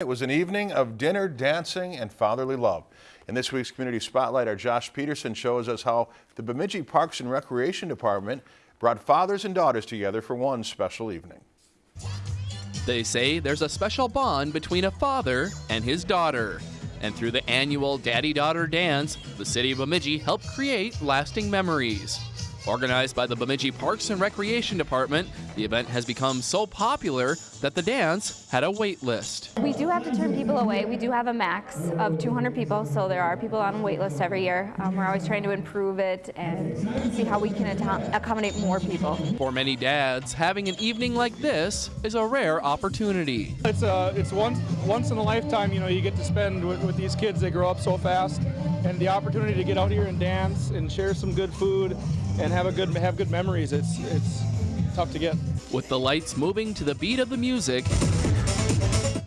It was an evening of dinner, dancing, and fatherly love. In this week's Community Spotlight, our Josh Peterson shows us how the Bemidji Parks and Recreation Department brought fathers and daughters together for one special evening. They say there's a special bond between a father and his daughter. And through the annual Daddy Daughter Dance, the city of Bemidji helped create lasting memories. Organized by the Bemidji Parks and Recreation Department, the event has become so popular that the dance had a wait list. We do have to turn people away. We do have a max of 200 people, so there are people on a wait list every year. Um, we're always trying to improve it and see how we can accommodate more people. For many dads, having an evening like this is a rare opportunity. It's a, uh, it's once once in a lifetime. You know, you get to spend with, with these kids. They grow up so fast, and the opportunity to get out here and dance and share some good food and have a good have good memories. It's it's tough to get. With the lights moving to the beat of the music,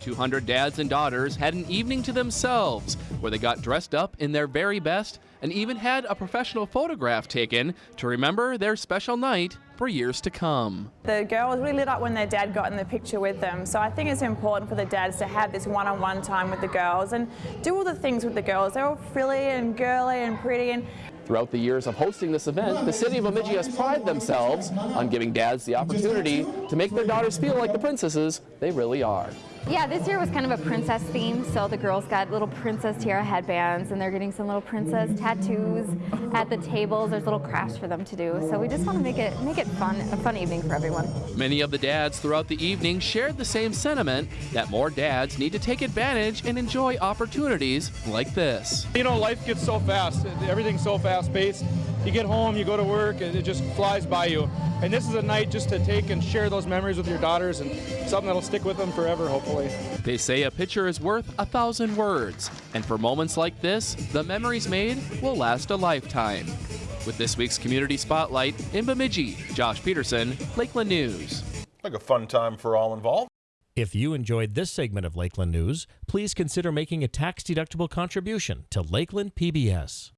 200 dads and daughters had an evening to themselves where they got dressed up in their very best and even had a professional photograph taken to remember their special night for years to come. The girls really lit up when their dad got in the picture with them, so I think it's important for the dads to have this one-on-one -on -one time with the girls and do all the things with the girls. They're all frilly and girly and pretty and Throughout the years of hosting this event, the city of Bemidji has prided themselves on giving dads the opportunity to make their daughters feel like the princesses they really are. Yeah, this year was kind of a princess theme, so the girls got little princess tiara headbands and they're getting some little princess tattoos at the tables. There's little crafts for them to do. So we just want to make it make it fun, a fun evening for everyone. Many of the dads throughout the evening shared the same sentiment that more dads need to take advantage and enjoy opportunities like this. You know, life gets so fast. Everything's so fast paced. You get home, you go to work, and it just flies by you. And this is a night just to take and share those memories with your daughters and something that'll stick with them forever, hopefully. They say a picture is worth a thousand words, and for moments like this, the memories made will last a lifetime. With this week's Community Spotlight in Bemidji, Josh Peterson, Lakeland News. Like a fun time for all involved. If you enjoyed this segment of Lakeland News, please consider making a tax-deductible contribution to Lakeland PBS.